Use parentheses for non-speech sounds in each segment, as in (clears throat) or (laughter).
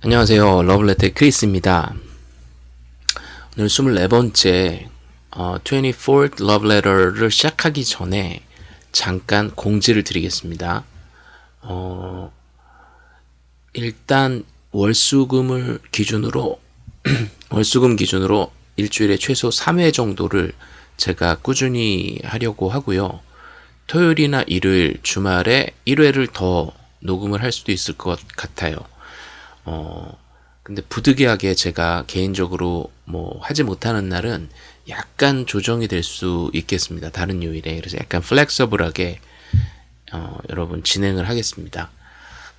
안녕하세요. 러블레터의 크리스입니다. 오늘 24번째 어, 24th 러브레터를 시작하기 전에 잠깐 공지를 드리겠습니다. 어, 일단 월수금을 기준으로 (clears throat) 월수금 기준으로 일주일에 최소 3회 정도를 제가 꾸준히 하려고 하고요. 토요일이나 일요일, 주말에 1회를 더 녹음을 할 수도 있을 것 같아요. 어, 근데 부득이하게 제가 개인적으로 뭐 하지 못하는 날은 약간 조정이 될 수 있겠습니다. 다른 요일에. 그래서 약간 플렉서블하게 어, 여러분 진행을 하겠습니다.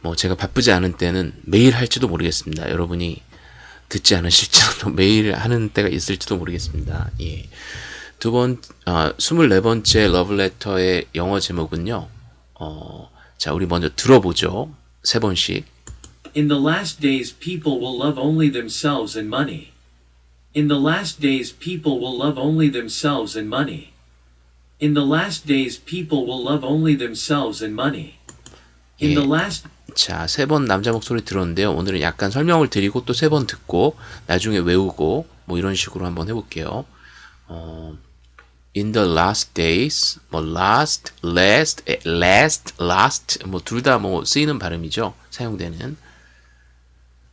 뭐 제가 바쁘지 않은 때는 매일 할지도 모르겠습니다. 여러분이 듣지 않으실지도 (laughs) 매일 하는 때가 있을지도 모르겠습니다. 예. 두 번, 어, 24번째 러브레터의 영어 제목은요. 어, 자, 우리 먼저 들어보죠. 세 번씩. In the last days, people will love only themselves and money. In the last days, people will love only themselves and money. In the last days, people will love only themselves and money. In the 예. last 자, 세 번 남자 목소리 들었는데요. 오늘은 약간 설명을 드리고 또 세 번 듣고 나중에 외우고 뭐 이런 식으로 한번 해볼게요. 어, in the last days, 뭐 last, last, 에, last, last 뭐 둘 다 뭐 쓰이는 발음이죠. 사용되는.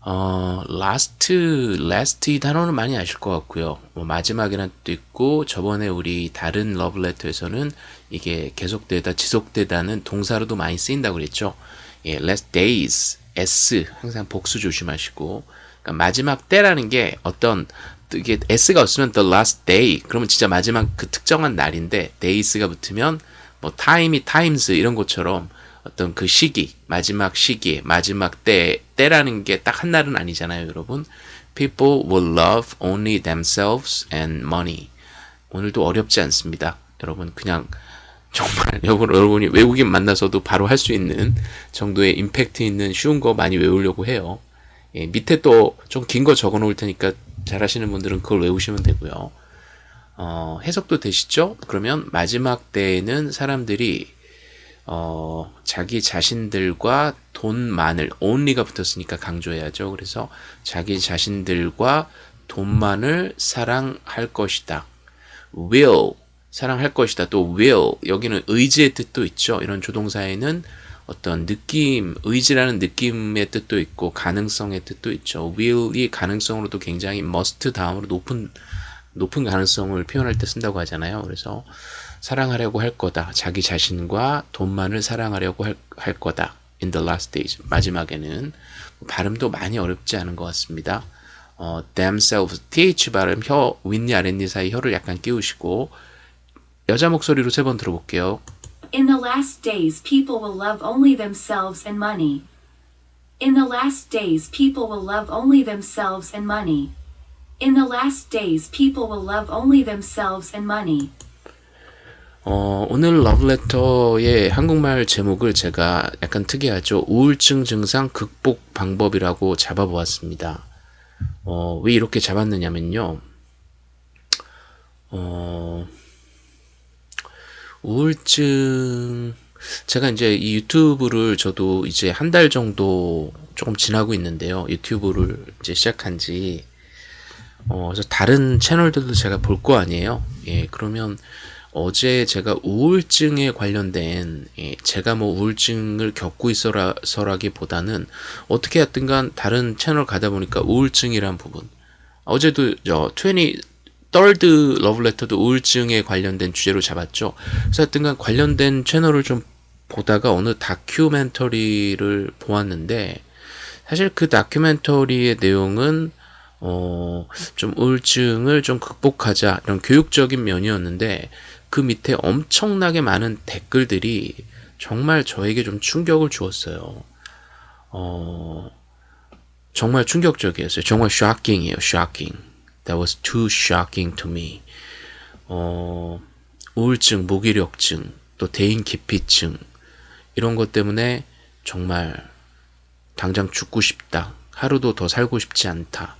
어, last, last 이 단어는 많이 아실 것 같고요. 뭐 마지막이라는 뜻도 있고 저번에 우리 다른 러브레터에서는 이게 계속되다, 지속되다는 동사로도 많이 쓰인다고 그랬죠. 예, last days, s 항상 복수 조심하시고 그러니까 마지막 때라는 게 어떤 이게 s가 없으면 the last day 그러면 진짜 마지막 그 특정한 날인데 days가 붙으면 뭐 time이 times 이런 것처럼 어떤 그 시기 마지막 시기 마지막 때 때라는 게 딱 한 날은 아니잖아요 여러분 people will love only themselves and money 오늘도 어렵지 않습니다 여러분 그냥 정말 (laughs) 여러분, 여러분이 외국인 만나서도 바로 할 수 있는 정도의 임팩트 있는 쉬운 거 많이 외우려고 해요. 예, 밑에 또 좀 긴 거 적어 놓을 테니까 잘 하시는 분들은 그걸 외우시면 되고요. 어, 해석도 되시죠? 그러면 마지막 때에는 사람들이 어, 자기 자신들과 돈만을 only가 붙었으니까 강조해야죠. 그래서 자기 자신들과 돈만을 사랑할 것이다. will 사랑할 것이다. 또 will 여기는 의지의 뜻도 있죠. 이런 조동사에는 어떤 느낌, 의지라는 느낌의 뜻도 있고 가능성의 뜻도 있죠. will이 가능성으로도 굉장히 must 다음으로 높은 높은 가능성을 표현할 때 쓴다고 하잖아요. 그래서 사랑하려고 할 거다. 자기 자신과 돈만을 사랑하려고 할, 할 거다. in the last days. 마지막에는 발음도 많이 어렵지 않은 것 같습니다. 어, themselves, th 발음, 혀 윗니 아랫니 사이 혀를 약간 끼우시고 여자 목소리로 세 번 들어볼게요. In the last days, people will love only themselves and money. In the last days, people will love only themselves and money. In the last days, people will love only themselves and money. 어, 오늘 러브레터의 한국말 제목을 제가 약간 특이하죠. 우울증 증상 극복 방법이라고 잡아보았습니다. 어, 왜 이렇게 잡았느냐면요. 어, 우울증, 제가 이제 이 유튜브를 저도 이제 한 달 정도 조금 지나고 있는데요. 유튜브를 이제 시작한 지, 어, 그래서 다른 채널들도 제가 볼 거 아니에요. 예, 그러면 어제 제가 우울증에 관련된, 예, 제가 뭐 우울증을 겪고 있어서라기보다는 어떻게 하여튼간 다른 채널 가다 보니까 우울증이란 부분. 어제도 저 20, 떨드 러브레터도 우울증에 관련된 주제로 잡았죠. 그래서 하여튼간 관련된 채널을 좀 보다가 어느 다큐멘터리를 보았는데 사실 그 다큐멘터리의 내용은 어, 좀 우울증을 좀 극복하자 이런 교육적인 면이었는데 그 밑에 엄청나게 많은 댓글들이 정말 저에게 좀 충격을 주었어요. 어, 정말 충격적이었어요. 정말 shocking이에요. shocking. That was too shocking to me. 어, 우울증, 무기력증, 또 대인 기피증 이런 것 때문에 정말 당장 죽고 싶다. 하루도 더 살고 싶지 않다.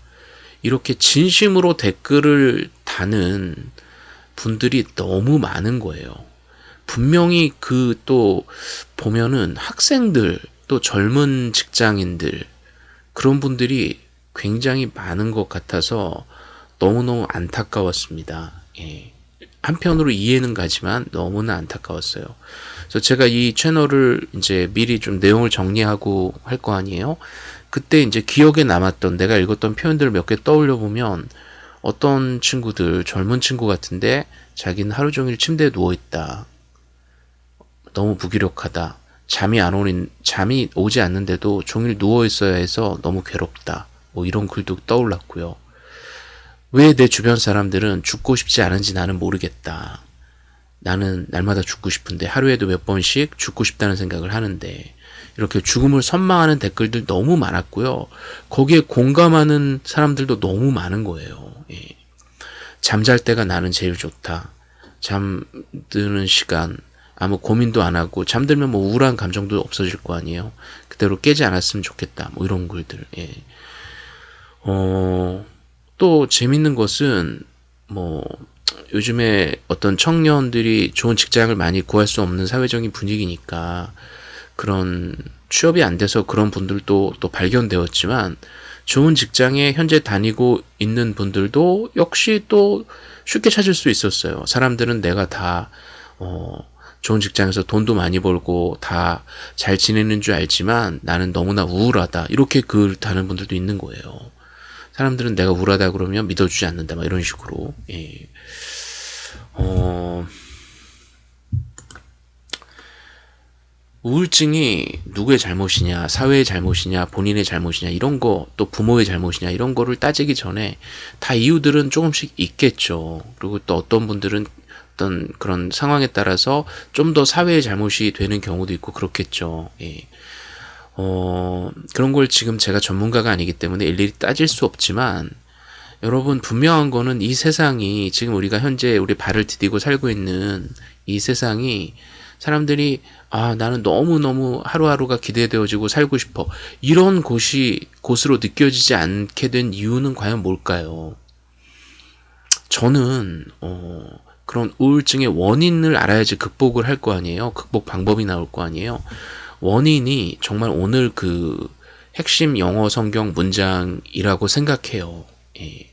이렇게 진심으로 댓글을 다는 분들이 너무 많은 거예요. 분명히 그 또 보면은 학생들, 또 젊은 직장인들, 그런 분들이 굉장히 많은 것 같아서 너무너무 안타까웠습니다. 예. 한편으로 이해는 가지만 너무나 안타까웠어요. 그래서 제가 이 채널을 이제 미리 좀 내용을 정리하고 할 거 아니에요. 그때 이제 기억에 남았던 내가 읽었던 표현들을 몇 개 떠올려 보면 어떤 친구들 젊은 친구 같은데 자기는 하루 종일 침대에 누워 있다. 너무 무기력하다. 잠이 안 오는 잠이 오지 않는데도 종일 누워 있어야 해서 너무 괴롭다. 뭐 이런 글도 떠올랐고요. 왜 내 주변 사람들은 죽고 싶지 않은지 나는 모르겠다. 나는 날마다 죽고 싶은데 하루에도 몇 번씩 죽고 싶다는 생각을 하는데 이렇게 죽음을 선망하는 댓글들 너무 많았고요. 거기에 공감하는 사람들도 너무 많은 거예요. 예. 잠잘 때가 나는 제일 좋다. 잠드는 시간 아무 고민도 안 하고 잠들면 뭐 우울한 감정도 없어질 거 아니에요. 그대로 깨지 않았으면 좋겠다. 뭐 이런 글들. 예. 어, 또 재밌는 것은 뭐 요즘에 어떤 청년들이 좋은 직장을 많이 구할 수 없는 사회적인 분위기니까 그런 취업이 안 돼서 그런 분들도 또 발견되었지만 좋은 직장에 현재 다니고 있는 분들도 역시 또 쉽게 찾을 수 있었어요. 사람들은 내가 다 어, 좋은 직장에서 돈도 많이 벌고 다 잘 지내는 줄 알지만 나는 너무나 우울하다. 이렇게 글 다는 분들도 있는 거예요. 사람들은 내가 우울하다 그러면 믿어주지 않는다. 막 이런 식으로. 예. 어, 우울증이 누구의 잘못이냐, 사회의 잘못이냐, 본인의 잘못이냐, 이런 거, 또 부모의 잘못이냐, 이런 거를 따지기 전에 다 이유들은 조금씩 있겠죠. 그리고 또 어떤 분들은 어떤 그런 상황에 따라서 좀 더 사회의 잘못이 되는 경우도 있고 그렇겠죠. 예. 어, 그런 걸 지금 제가 전문가가 아니기 때문에 일일이 따질 수 없지만, 여러분, 분명한 거는 이 세상이, 지금 우리가 현재 우리 발을 디디고 살고 있는 이 세상이 사람들이 아, 나는 너무너무 하루하루가 기대되어지고 살고 싶어. 이런 곳이, 곳으로 느껴지지 않게 된 이유는 과연 뭘까요? 저는, 어, 그런 우울증의 원인을 알아야지 극복을 할 거 아니에요? 극복 방법이 나올 거 아니에요? 원인이 정말 오늘 그 핵심 영어 성경 문장이라고 생각해요. 예.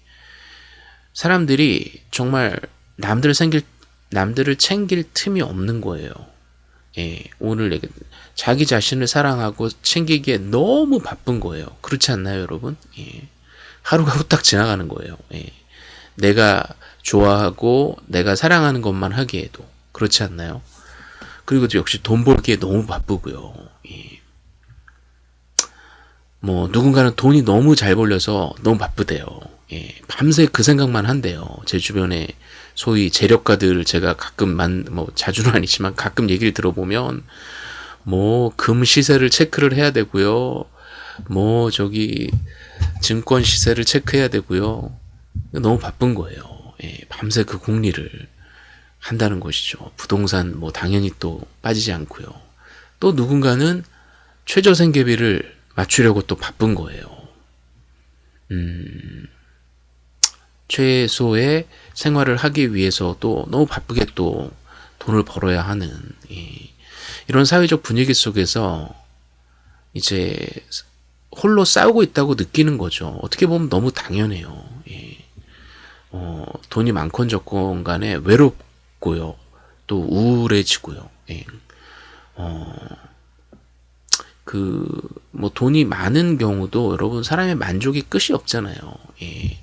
사람들이 정말 남들 생길, 남들을 챙길 틈이 없는 거예요. 예, 오늘 자기 자신을 사랑하고 챙기기에 너무 바쁜 거예요. 그렇지 않나요, 여러분? 예. 하루가 후딱 지나가는 거예요. 예. 내가 좋아하고 내가 사랑하는 것만 하기에도 그렇지 않나요? 그리고 또 역시 돈 벌기에 너무 바쁘고요. 예. 뭐 누군가는 돈이 너무 잘 벌려서 너무 바쁘대요. 예. 밤새 그 생각만 한대요. 제 주변에 소위 재력가들 제가 가끔 만, 뭐 자주는 (laughs) 아니지만 가끔 얘기를 들어보면 뭐 금 시세를 체크를 해야 되고요. 뭐 저기 증권 시세를 체크해야 되고요. 너무 바쁜 거예요. 예, 밤새 그 공리를 한다는 것이죠. 부동산 뭐 당연히 또 빠지지 않고요. 또 누군가는 최저 생계비를 맞추려고 또 바쁜 거예요. 음, 최소의 생활을 하기 위해서도 너무 바쁘게 또 돈을 벌어야 하는 예, 이런 사회적 분위기 속에서 이제 홀로 싸우고 있다고 느끼는 거죠. 어떻게 보면 너무 당연해요. 예. 어, 돈이 많건 적건 간에 외롭고요. 또 우울해지고요. 예. 어, 그, 뭐 돈이 많은 경우도 여러분 사람의 만족이 끝이 없잖아요. 예.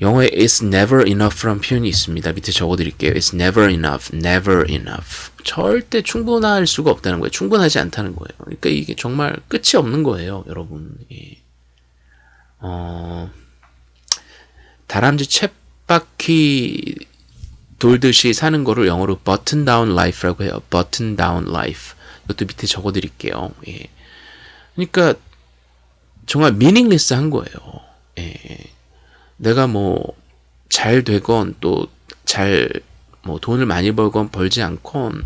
영어에 it's never enough라는 표현이 있습니다. 밑에 적어드릴게요. It's never enough, never enough. 절대 충분할 수가 없다는 거예요. 충분하지 않다는 거예요. 그러니까 이게 정말 끝이 없는 거예요, 여러분. 예. 어, 다람쥐 챗바퀴 돌듯이 사는 거를 영어로 button down life라고 해요. button down life. 이것도 밑에 적어드릴게요. 예. 그러니까 정말 meaningless 한 거예요. 예. 내가 뭐 잘 되건 또 잘 뭐 돈을 많이 벌건 벌지 않건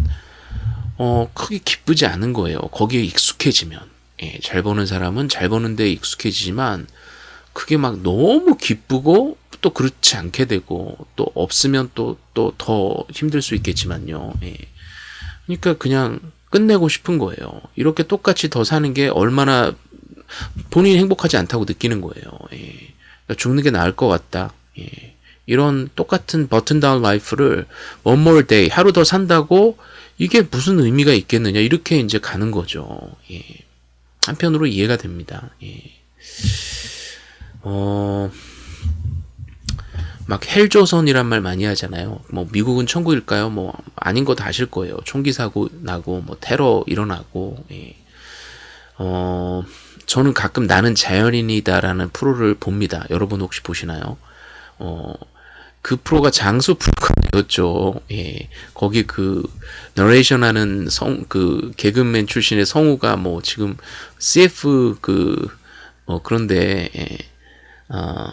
어 크게 기쁘지 않은 거예요. 거기에 익숙해지면 예, 잘 버는 사람은 잘 버는 데 익숙해지지만 그게 막 너무 기쁘고 또 그렇지 않게 되고 또 없으면 또 또 더 힘들 수 있겠지만요. 예. 그러니까 그냥 끝내고 싶은 거예요. 이렇게 똑같이 더 사는 게 얼마나 본인이 행복하지 않다고 느끼는 거예요. 예. 그러니까 죽는 게 나을 것 같다. 예. 이런 똑같은 버튼다운 라이프를 one more day 하루 더 산다고 이게 무슨 의미가 있겠느냐 이렇게 이제 가는 거죠. 예. 한편으로 이해가 됩니다. 예. 어, 막 헬조선이란 말 많이 하잖아요. 뭐 미국은 천국일까요? 뭐 아닌 거 다 아실 거예요. 총기 사고 나고 뭐 테러 일어나고. 예. 어, 저는 가끔 나는 자연인이다라는 프로를 봅니다. 여러분 혹시 보시나요? 어, 그 프로가 장수 프로였죠. 예. 거기 그 너레이션 하는 성 그 개그맨 출신의 성우가 뭐 지금 CF 그 어, 그런데 예. 어,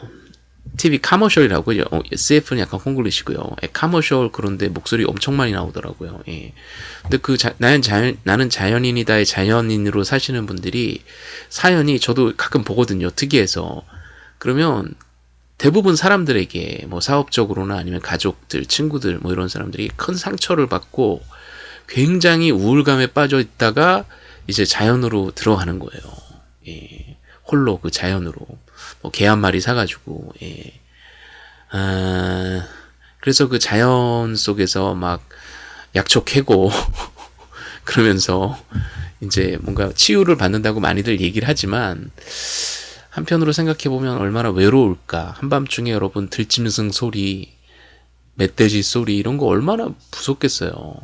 TV 카머셜이라고 요 어, CF는 약간 콩글리시고요. 예, 카머셜 그런데 목소리 엄청 많이 나오더라고요. 예. 근데 그 자, 나는 자연 나는 자연인이다의 자연인으로 사시는 분들이 사연이 저도 가끔 보거든요. 특이해서 그러면 대부분 사람들에게 뭐 사업적으로나 아니면 가족들, 친구들 뭐 이런 사람들이 큰 상처를 받고 굉장히 우울감에 빠져 있다가 이제 자연으로 들어가는 거예요. 예. 홀로 그 자연으로 뭐 개 한 마리 사가지고 예. 아, 그래서 그 자연 속에서 막 약초 캐고 (laughs) 그러면서 이제 뭔가 치유를 받는다고 많이들 얘기를 하지만 한편으로 생각해 보면 얼마나 외로울까. 한밤중에 여러분 들짐승 소리 멧돼지 소리 이런 거 얼마나 무섭겠어요.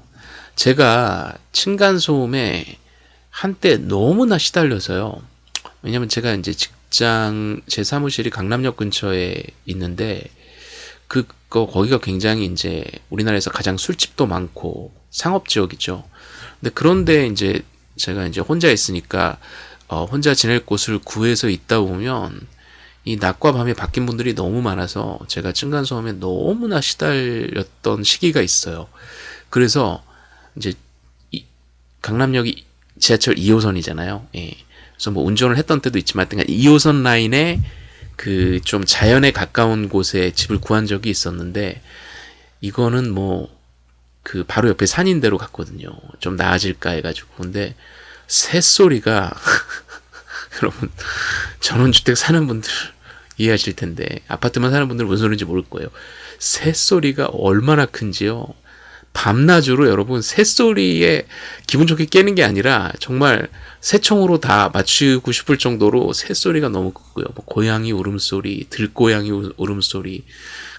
제가 층간소음에 한때 너무나 시달려서요. 왜냐면 제가 이제 직 장 제 사무실이 강남역 근처에 있는데 그거 거기가 굉장히 이제 우리나라에서 가장 술집도 많고 상업 지역이죠. 근데 그런데 이제 제가 이제 혼자 있으니까 어 혼자 지낼 곳을 구해서 있다 보면 이 낮과 밤이 바뀐 분들이 너무 많아서 제가 층간소음에 너무나 시달렸던 시기가 있어요. 그래서 이제 이 강남역이 지하철 2호선이잖아요. 예. 그래서 뭐 운전을 했던 때도 있지만 하여튼 2호선 라인에 그 좀 자연에 가까운 곳에 집을 구한 적이 있었는데 이거는 뭐 그 바로 옆에 산인대로 갔거든요. 좀 나아질까 해가지고 근데 새소리가 (laughs) 여러분 전원주택 사는 분들 이해하실 텐데 아파트만 사는 분들 무슨 소리인지 모를 거예요. 새소리가 얼마나 큰지요. 밤낮으로 여러분 새소리에 기분 좋게 깨는 게 아니라 정말 새총으로 다 맞추고 싶을 정도로 새소리가 너무 크고요. 뭐 고양이 울음소리, 들고양이 울음소리,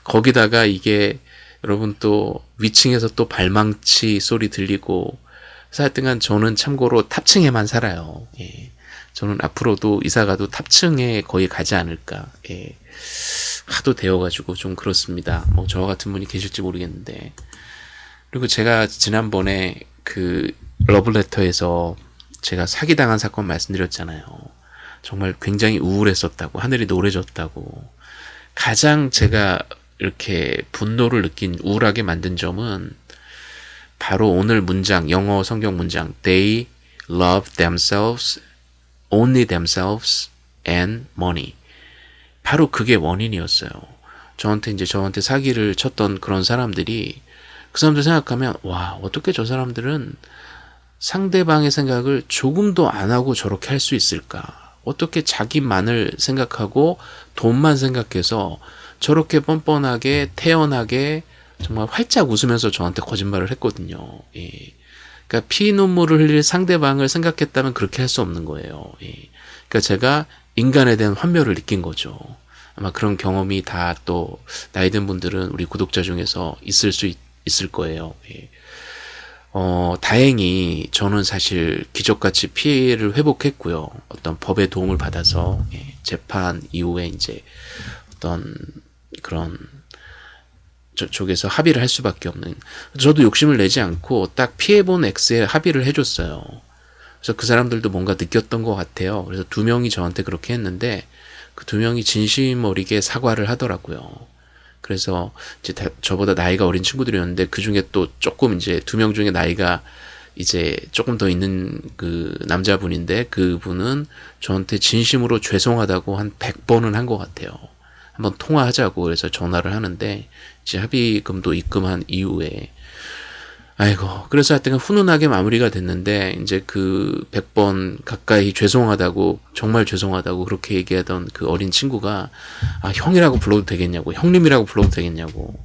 거기다가 이게 여러분 또 위층에서 또 발망치 소리 들리고 하여튼간 저는 참고로 탑층에만 살아요. 예. 저는 앞으로도 이사가도 탑층에 거의 가지 않을까. 예. 하도 되어가지고 좀 그렇습니다. 뭐 저와 같은 분이 계실지 모르겠는데. 그리고 제가 지난번에 그 러블레터에서 제가 사기당한 사건 말씀드렸잖아요. 정말 굉장히 우울했었다고 하늘이 노래졌다고 가장 제가 이렇게 분노를 느낀 우울하게 만든 점은 바로 오늘 문장 영어 성경 문장 They love themselves only themselves and money 바로 그게 원인이었어요. 저한테 이제 저한테 사기를 쳤던 그런 사람들이 그 사람들 생각하면 와 어떻게 저 사람들은 상대방의 생각을 조금도 안 하고 저렇게 할 수 있을까? 어떻게 자기만을 생각하고 돈만 생각해서 저렇게 뻔뻔하게 태연하게 정말 활짝 웃으면서 저한테 거짓말을 했거든요. 예. 그러니까 피 눈물을 흘릴 상대방을 생각했다면 그렇게 할 수 없는 거예요. 예. 그러니까 제가 인간에 대한 환멸을 느낀 거죠. 아마 그런 경험이 다 또 나이 든 분들은 우리 구독자 중에서 있을 수 있, 을 거예요. 예. 어, 다행히 저는 사실 기적같이 피해를 회복했고요. 어떤 법의 도움을 받아서 예, 재판 이후에 이제 어떤 그런 저쪽에서 합의를 할 수밖에 없는 저도 욕심을 내지 않고 딱 피해본 X에 합의를 해줬어요. 그래서 그 사람들도 뭔가 느꼈던 것 같아요. 그래서 두 명이 저한테 그렇게 했는데 그 두 명이 진심 어리게 사과를 하더라고요. 그래서 이제 다, 저보다 나이가 어린 친구들이었는데 그 중에 또 조금 이제 두 명 중에 나이가 이제 조금 더 있는 그 남자분인데 그분은 저한테 진심으로 죄송하다고 한 100번은 한 것 같아요. 한번 통화하자고 그래서 전화를 하는데 이제 합의금도 입금한 이후에 아이고, 그래서 하여튼 훈훈하게 마무리가 됐는데, 이제 그 100번 가까이 죄송하다고, 정말 죄송하다고 그렇게 얘기하던 그 어린 친구가, 아, 형이라고 불러도 되겠냐고, 형님이라고 불러도 되겠냐고.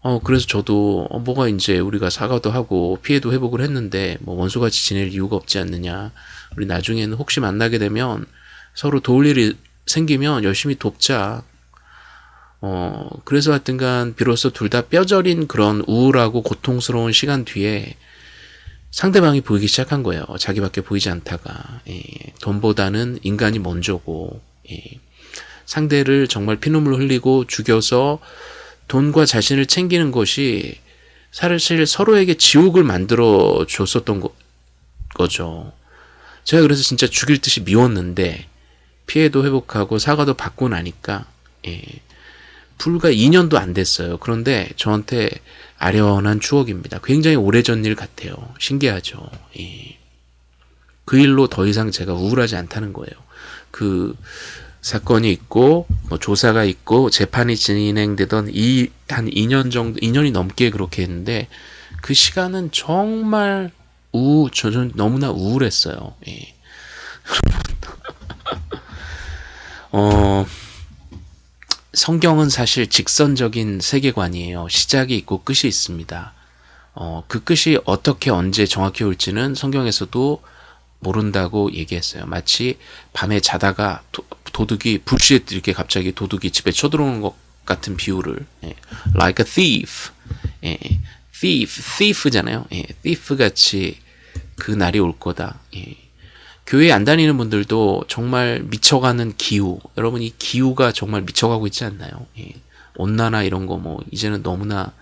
어, 그래서 저도, 어, 뭐가 이제 우리가 사과도 하고, 피해도 회복을 했는데, 뭐 원수같이 지낼 이유가 없지 않느냐. 우리 나중에는 혹시 만나게 되면, 서로 도울 일이 생기면 열심히 돕자. 어, 그래서 하여튼간 비로소 둘 다 뼈저린 그런 우울하고 고통스러운 시간 뒤에 상대방이 보이기 시작한 거예요. 자기밖에 보이지 않다가. 예, 돈보다는 인간이 먼저고, 예, 상대를 정말 피눈물 흘리고 죽여서 돈과 자신을 챙기는 것이 사실 서로에게 지옥을 만들어 줬었던 거, 거죠. 제가 그래서 진짜 죽일 듯이 미웠는데, 피해도 회복하고 사과도 받고 나니까, 예, 불과 2년도 안 됐어요. 그런데 저한테 아련한 추억입니다. 굉장히 오래전 일 같아요. 신기하죠. 예. 그 일로 더 이상 제가 우울하지 않다는 거예요. 그 사건이 있고 뭐 조사가 있고 재판이 진행되던 이 한 2년 정도 2년이 넘게 그렇게 했는데 그 시간은 정말 우 저는 너무나 우울했어요. 예. (laughs) 어 성경은 사실 직선적인 세계관이에요. 시작이 있고 끝이 있습니다. 어, 그 끝이 어떻게 언제 정확히 올지는 성경에서도 모른다고 얘기했어요. 마치 밤에 자다가 도, 도둑이 불시에 이렇게 갑자기 도둑이 집에 쳐들어오는 것 같은 비유를 예, like a thief, 예, thief, thief잖아요. 예, thief 같이 그 날이 올 거다. 예. 교회 안 다니는 분들도 정말 미쳐가는 기후. 여러분 이 기후가 정말 미쳐가고 있지 않나요? 예. 온난화 이런 거 뭐 이제는 너무나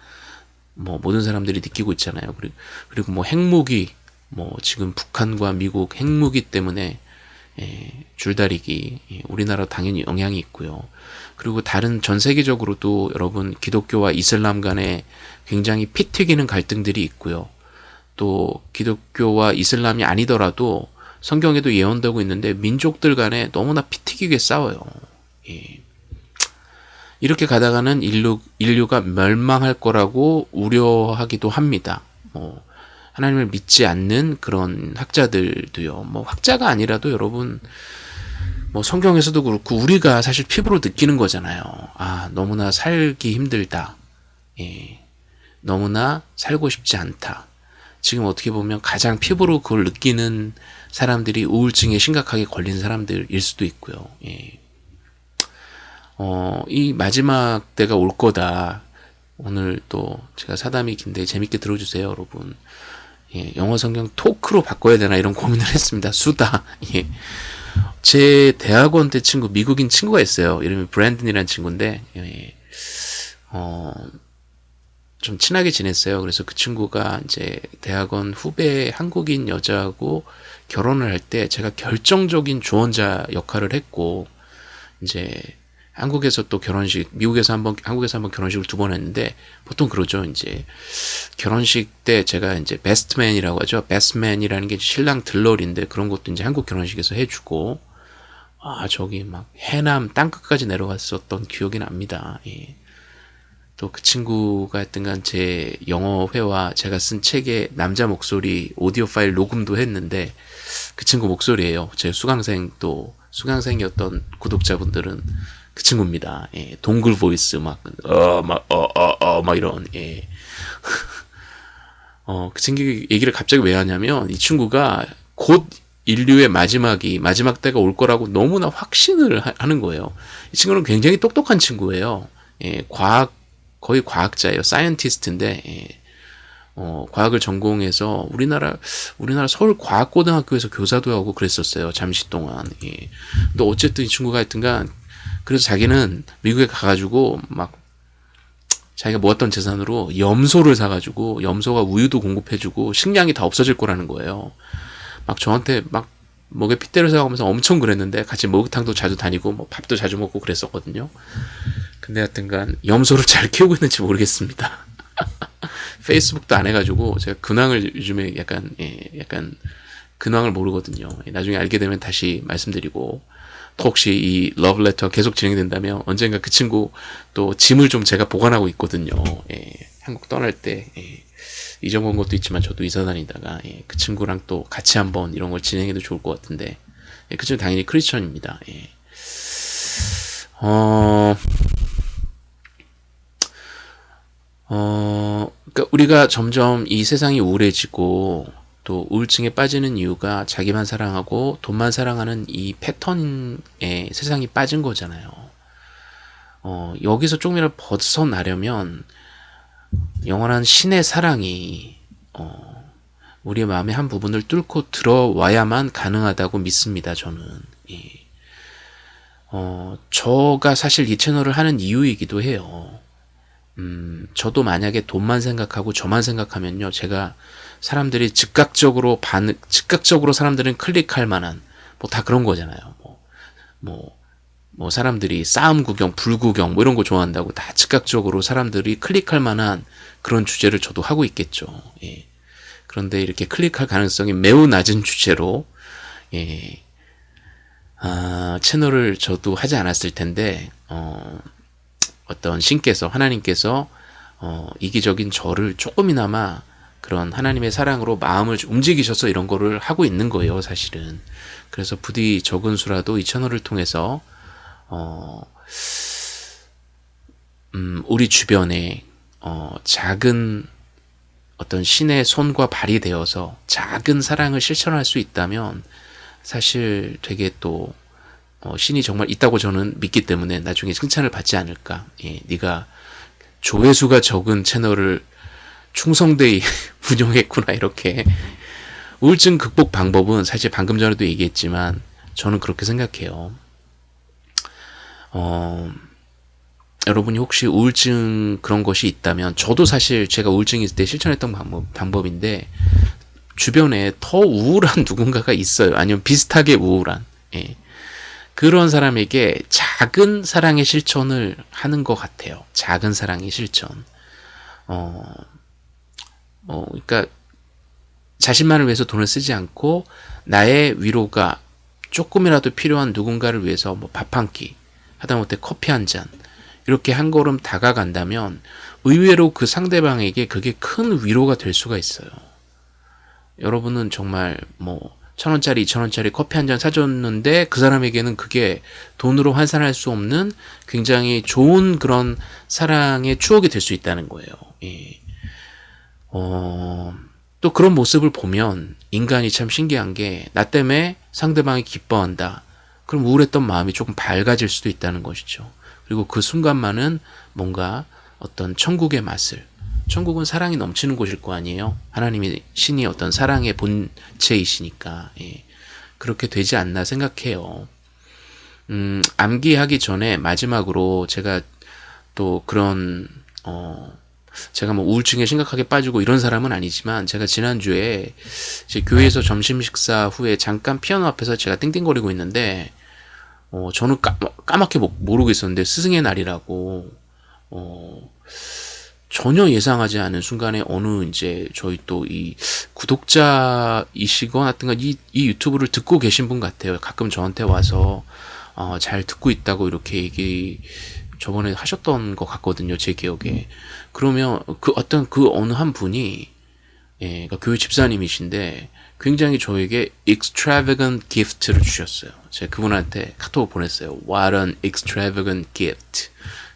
뭐 모든 사람들이 느끼고 있잖아요. 그리고 그리고 뭐 핵무기 뭐 지금 북한과 미국 핵무기 때문에 예, 줄다리기 예, 우리나라 당연히 영향이 있고요. 그리고 다른 전 세계적으로도 여러분 기독교와 이슬람 간에 굉장히 피 튀기는 갈등들이 있고요. 또 기독교와 이슬람이 아니더라도 성경에도 예언되고 있는데 민족들 간에 너무나 피 튀기게 싸워요. 예. 이렇게 가다가는 인류, 인류가 멸망할 거라고 우려하기도 합니다. 뭐, 하나님을 믿지 않는 그런 학자들도요. 뭐, 학자가 아니라도 여러분, 뭐, 성경에서도 그렇고, 우리가 사실 피부로 느끼는 거잖아요. 아, 너무나 살기 힘들다. 예. 너무나 살고 싶지 않다. 지금 어떻게 보면 가장 피부로 그걸 느끼는 사람들이 우울증에 심각하게 걸린 사람들일 수도 있고요. 예. 어, 이 마지막 때가 올 거다. 오늘 또 제가 사담이 긴데 재밌게 들어주세요, 여러분. 예, 영어 성경 토크로 바꿔야 되나 이런 고민을 (laughs) 했습니다. 수다. 예. 제 대학원 때 친구, 미국인 친구가 있어요. 이름이 브랜든이라는 친구인데, 예, 어, 좀 친하게 지냈어요. 그래서 그 친구가 이제 대학원 후배 한국인 여자하고 결혼을 할 때 제가 결정적인 조언자 역할을 했고, 이제 한국에서 또 결혼식, 미국에서 한 번, 한국에서 한번 결혼식을 두 번 했는데, 보통 그러죠, 이제. 결혼식 때 제가 이제 베스트맨이라고 하죠. 베스트맨이라는 게 신랑 들러리인데, 그런 것도 이제 한국 결혼식에서 해주고, 아, 저기 막 해남 땅끝까지 내려갔었던 기억이 납니다. 예. 또 그 친구가 했던 건 제 영어 회화 제가 쓴 책에 남자 목소리 오디오 파일 녹음도 했는데 그 친구 목소리예요. 제 수강생 또 수강생이었던 구독자분들은 그 친구입니다. 예, 동굴 voice 막 어 막 어 어 어 막 이런 예. (laughs) 어, 그 친구 얘기를 갑자기 왜 하냐면 이 친구가 곧 인류의 마지막이 마지막 때가 올 거라고 너무나 확신을 하, 는 거예요. 이 친구는 굉장히 똑똑한 친구예요. 예, 과학 거의 과학자예요. 사이언티스트인데 예. 어, 과학을 전공해서 우리나라 우리나라 서울 과학고등학교에서 교사도 하고 그랬었어요. 잠시 동안. 예. 근데 어쨌든 이 친구가 하여튼간 그래서 자기는 미국에 가가지고 막 자기가 모았던 재산으로 염소를 사가지고 염소가 우유도 공급해주고 식량이 다 없어질 거라는 거예요. 막 저한테 막 목에 핏대를 세워가면서 엄청 그랬는데 같이 목욕탕도 자주 다니고 뭐 밥도 자주 먹고 그랬었거든요. 근데 하여튼간 염소를 (laughs) 잘 키우고 있는지 모르겠습니다. (laughs) 페이스북도 안 해가지고 제가 근황을 요즘에 약간 예, 약간 근황을 모르거든요. 나중에 알게 되면 다시 말씀드리고 또 혹시 이 러브레터 계속 진행된다면 언젠가 그 친구 또 짐을 좀 제가 보관하고 있거든요. 예, 한국 떠날 때 예, 잊어본 것도 있지만 저도 이사 다니다가 예, 그 친구랑 또 같이 한번 이런 걸 진행해도 좋을 것 같은데 예, 그 친구 당연히 크리스천입니다. 예. 어, 어, 그러니까 우리가 점점 이 세상이 우울해지고 또 우울증에 빠지는 이유가 자기만 사랑하고 돈만 사랑하는 이 패턴에 세상이 빠진 거잖아요. 어, 여기서 조금이라도 벗어나려면 영원한 신의 사랑이 어, 우리의 마음의 한 부분을 뚫고 들어와야만 가능하다고 믿습니다. 저는. 예. 어, 저가 사실 이 채널을 하는 이유이기도 해요. 음, 저도 만약에 돈만 생각하고 저만 생각하면요, 제가 사람들이 즉각적으로 반, 즉각적으로 사람들은 클릭할 만한, 뭐 다 그런 거잖아요. 뭐, 뭐, 뭐 사람들이 싸움 구경, 불 구경, 뭐 이런 거 좋아한다고 다 즉각적으로 사람들이 클릭할 만한 그런 주제를 저도 하고 있겠죠. 예. 그런데 이렇게 클릭할 가능성이 매우 낮은 주제로, 예, 아, 채널을 저도 하지 않았을 텐데, 어, 어떤 신께서 하나님께서 어, 이기적인 저를 조금이나마 그런 하나님의 사랑으로 마음을 움직이셔서 이런 거를 하고 있는 거예요, 사실은. 그래서 부디 적은 수라도 이 채널을 통해서 어, 음, 우리 주변에 어, 작은 어떤 신의 손과 발이 되어서 작은 사랑을 실천할 수 있다면 사실 되게 또 어, 신이 정말 있다고 저는 믿기 때문에 나중에 칭찬을 받지 않을까. 예, 네가 조회수가 적은 채널을 충성되이 (laughs) 운영했구나 이렇게. 우울증 극복 방법은 사실 방금 전에도 얘기했지만 저는 그렇게 생각해요. 어, 여러분이 혹시 우울증 그런 것이 있다면 저도 사실 제가 우울증이 있을 때 실천했던 방법, 방법인데 주변에 더 우울한 (laughs) 누군가가 있어요. 아니면 비슷하게 우울한. 예. 그런 사람에게 작은 사랑의 실천을 하는 것 같아요. 작은 사랑의 실천. 어, 어, 그러니까 자신만을 위해서 돈을 쓰지 않고 나의 위로가 조금이라도 필요한 누군가를 위해서 뭐 밥 한 끼, 하다못해 커피 한 잔, 이렇게 한 걸음 다가간다면 의외로 그 상대방에게 그게 큰 위로가 될 수가 있어요. 여러분은 정말 뭐 천원짜리, 이천원짜리 커피 한 잔 사줬는데 그 사람에게는 그게 돈으로 환산할 수 없는 굉장히 좋은 그런 사랑의 추억이 될 수 있다는 거예요. 예. 어, 또 그런 모습을 보면 인간이 참 신기한 게 나 때문에 상대방이 기뻐한다. 그럼 우울했던 마음이 조금 밝아질 수도 있다는 것이죠. 그리고 그 순간만은 뭔가 어떤 천국의 맛을 천국은 사랑이 넘치는 곳일 거 아니에요. 하나님이 신이 어떤 사랑의 본체이시니까 예. 그렇게 되지 않나 생각해요. 음, 암기하기 전에 마지막으로 제가 또 그런 어 제가 뭐 우울증에 심각하게 빠지고 이런 사람은 아니지만 제가 지난주에 제 교회에서 점심 식사 후에 잠깐 피아노 앞에서 제가 띵띵거리고 있는데 어 저는 까, 까맣 게 모르고 있었는데 스승의 날이라고 어 전혀 예상하지 않은 순간에 어느 이제 저희 또 이 구독자이시거나 하여튼가 이, 이 유튜브를 듣고 계신 분 같아요. 가끔 저한테 와서 어, 잘 듣고 있다고 이렇게 얘기 저번에 하셨던 것 같거든요. 제 기억에. 그러면 그 어떤 그 어느 한 분이 예, 그러니까 교회 집사님이신데 굉장히 저에게 extravagant gift를 주셨어요. 제가 그분한테 카톡을 보냈어요. What an extravagant gift.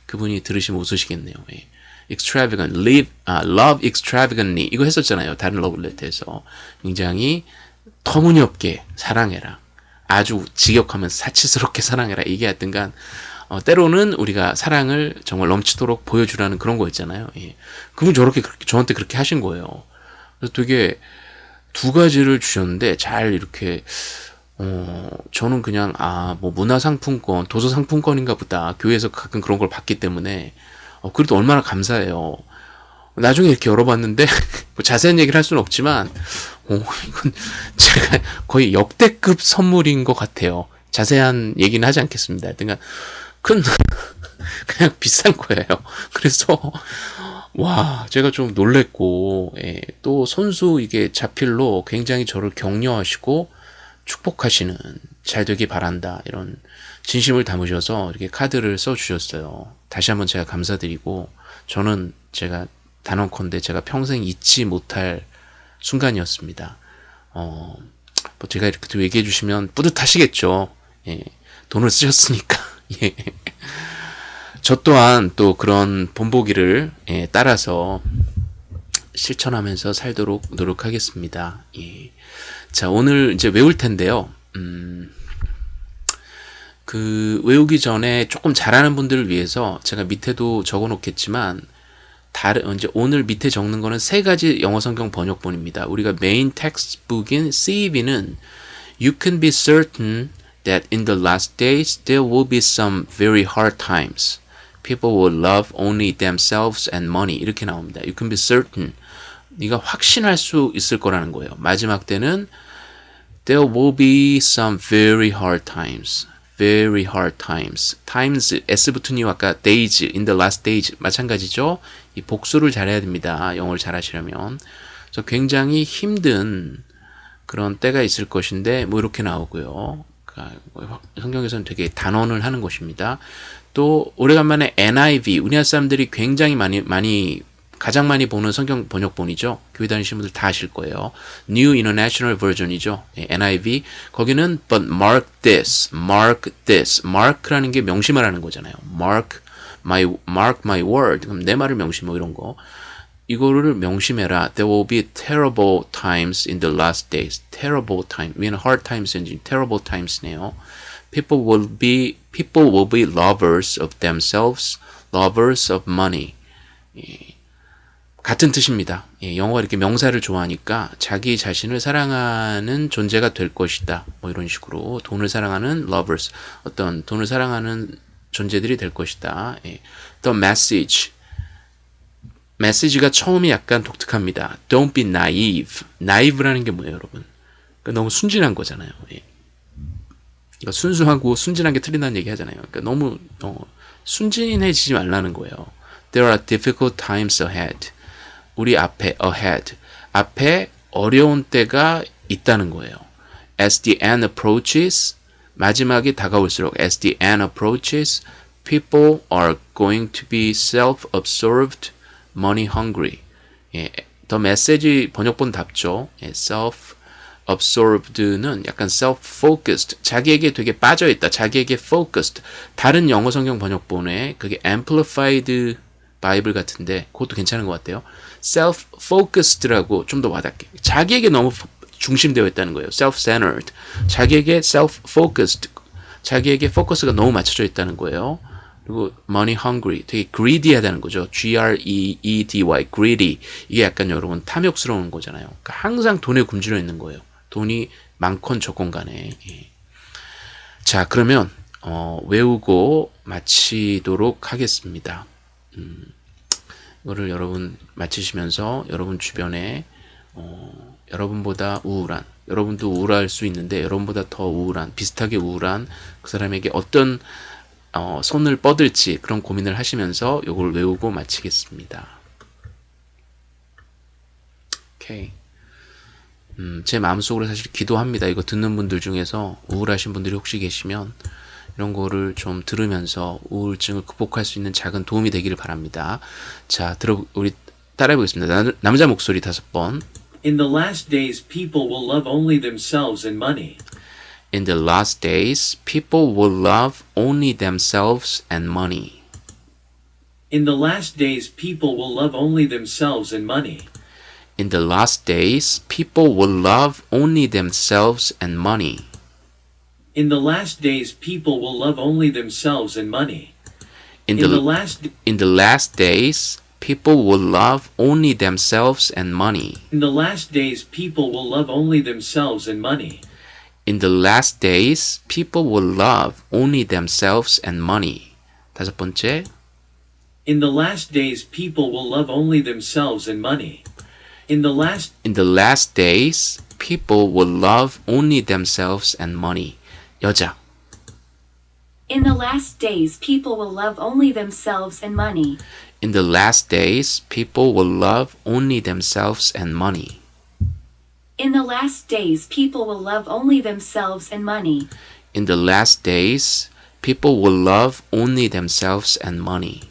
그분이 들으시면 웃으시겠네요. 예. extravagant, live, 아, love extravagantly 이거 했었잖아요. 다른 러블레터에서 굉장히 터무니없게 사랑해라. 아주 직역하면 사치스럽게 사랑해라. 이게 하여튼간 어, 때로는 우리가 사랑을 정말 넘치도록 보여주라는 그런 거였잖아요. 예. 그분 저렇게 그렇게, 저한테 그렇게 하신 거예요. 그래서 되게 두 가지를 주셨는데 잘 이렇게 어, 저는 그냥 아, 뭐 문화상품권, 도서상품권인가 보다. 교회에서 가끔 그런 걸 받기 때문에 어, 그래도 얼마나 감사해요. 나중에 이렇게 열어봤는데 (laughs) 뭐 자세한 얘기를 할 수는 없지만 어, 이건 (laughs) 제가 거의 역대급 선물인 것 같아요. 자세한 얘기는 하지 않겠습니다. 그러니까 큰 (laughs) 그냥 비싼 거예요. 그래서 와 제가 좀 놀랬고 예, 또 선수 이게 자필로 굉장히 저를 격려하시고 축복하시는 잘 되길 바란다 이런 진심을 담으셔서 이렇게 카드를 써 주셨어요. 다시 한번 제가 감사드리고 저는 제가 단언컨대 제가 평생 잊지 못할 순간이었습니다. 어, 뭐 제가 이렇게 또 얘기해 주시면 뿌듯하시겠죠. 예, 돈을 쓰셨으니까. (laughs) 예. 저 또한 또 그런 본보기를 예, 따라서 실천하면서 살도록 노력하겠습니다. 예. 자, 오늘 이제 외울 텐데요. 음, 그 외우기 전에 조금 잘하는 분들을 위해서 제가 밑에도 적어 놓겠지만 다른 이제 오늘 밑에 적는 거는 세 가지 영어 성경 번역본입니다. 우리가 main textbook인 CEV는 You can be certain that in the last days there will be some very hard times. People will love only themselves and money. 이렇게 나옵니다. You can be certain. 네가 확신할 수 있을 거라는 거예요. 마지막 때는 There will be some very hard times. Very hard times. Times S 붙은 이유 아까 days in the last days 마찬가지죠. 이 복수를 잘해야 됩니다. 영어를 잘하시려면. 그래서 굉장히 힘든 그런 때가 있을 것인데 뭐 이렇게 나오고요. 성경에서는 되게 단언을 하는 것입니다. 또 오래간만에 NIV 우리나라 사람들이 굉장히 많이 많이 가장 많이 보는 성경 번역본이죠. 교회 다니시는 분들 다 아실 거예요. New International Version이죠. 예, NIV. 거기는 but mark this, mark this. mark라는 게 명심을 하는 거잖아요. mark my mark my word. 그럼 내 말을 명심 뭐 이런 거. 이거를 명심해라. There will be terrible times in the last days. terrible time. 위에는 hard times인지 terrible times네요. People will be people will be lovers of themselves, lovers of money. 예. 같은 뜻입니다. 예, 영어가 이렇게 명사를 좋아하니까 자기 자신을 사랑하는 존재가 될 것이다. 뭐 이런 식으로 돈을 사랑하는 lovers, 어떤 돈을 사랑하는 존재들이 될 것이다. 예. The message. 메시지가 처음이 약간 독특합니다. Don't be naive. naive라는 게 뭐예요, 여러분? 그러니까 너무 순진한 거잖아요. 예. 그러니까 순수하고 순진한 게 틀린다는 얘기 하잖아요. 그러니까 너무 어, 순진해지지 말라는 거예요. There are difficult times ahead. 우리 앞에 ahead 앞에 어려운 때가 있다는 거예요. As the end approaches 마지막이 다가올수록 as the end approaches people are going to be self-absorbed, money hungry. 예, 더 메시지 번역본 답죠. 예, self-absorbed는 약간 self-focused, 자기에게 되게 빠져있다, 자기에게 focused. 다른 영어 성경 번역본에 그게 amplified 바이블 같은데 그것도 괜찮은 것 같아요. self-focused라고 좀 더 와닿게. 자기에게 너무 중심되어 있다는 거예요. self-centered. 자기에게 self-focused. 자기에게 포커스가 너무 맞춰져 있다는 거예요. 그리고 money hungry. 되게 greedy하다는 거죠. G-R-E-E-D-Y. greedy. 이게 약간 여러분 탐욕스러운 거잖아요. 그러니까 항상 돈에 굶주려 있는 거예요. 돈이 많건 적건 간에. 예. 자, 그러면 어, 외우고 마치도록 하겠습니다. 음, 이거를 여러분 마치시면서 여러분 주변에 어, 여러분보다 우울한 여러분도 우울할 수 있는데 여러분보다 더 우울한 비슷하게 우울한 그 사람에게 어떤 어, 손을 뻗을지 그런 고민을 하시면서 이걸 외우고 마치겠습니다. 오케이. 음, 제 마음속으로 사실 기도합니다. 이거 듣는 분들 중에서 우울하신 분들이 혹시 계시면 이런 거를 좀 들으면서 우울증을 극복할 수 있는 작은 도움이 되기를 바랍니다. 자, 들어 우리 따라해 보겠습니다. 남자 목소리 다섯 번. In the last days, people will love only themselves and money. In the last days, people will love only themselves and money. In the last days, people will love only themselves and money. In the last days, people will love only themselves and money. In the last days, people will love only themselves and money. In In the, the last in the last days, people will love only themselves and money. in the last days, people will love only themselves and money. In the last days, people will love only themselves and money. 다섯 번째, In the last days, people will love only themselves and money. In the last in the last days, people will love only themselves and money. 여자, In the last days, people will love only themselves and money. in the last days, people will love only themselves and money. In the last days, people will love only themselves and money. In the last days, people will love only themselves and money.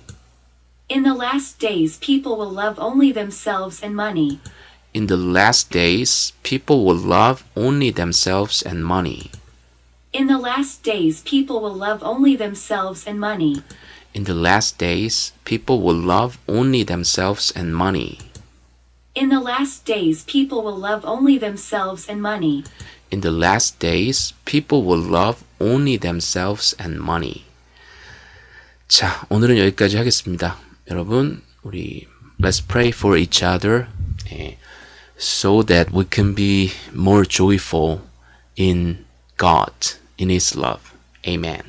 In the last days, people will love only themselves and money. In the last days, people will love only themselves and money. In the last days, people will love only themselves and money. In the last days, people will love only themselves and money. In the last days, people will love only themselves and money. In the last days, people will love only themselves and money. 자, 오늘은 여기까지 하겠습니다. 여러분, 우리 let's pray for each other 예, so that we can be more joyful in God, in His love. Amen.